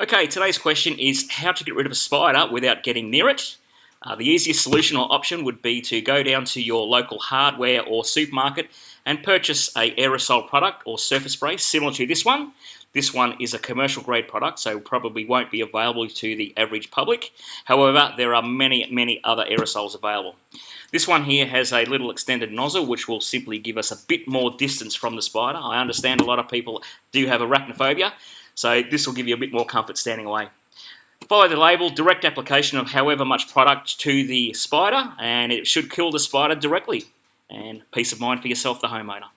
Okay, today's question is how to get rid of a spider without getting near it. Uh, the easiest solution or option would be to go down to your local hardware or supermarket and purchase a aerosol product or surface spray similar to this one. This one is a commercial grade product, so probably won't be available to the average public. However, there are many, many other aerosols available. This one here has a little extended nozzle, which will simply give us a bit more distance from the spider. I understand a lot of people do have arachnophobia, so this will give you a bit more comfort standing away. Follow the label, direct application of however much product to the spider, and it should kill the spider directly. And peace of mind for yourself, the homeowner.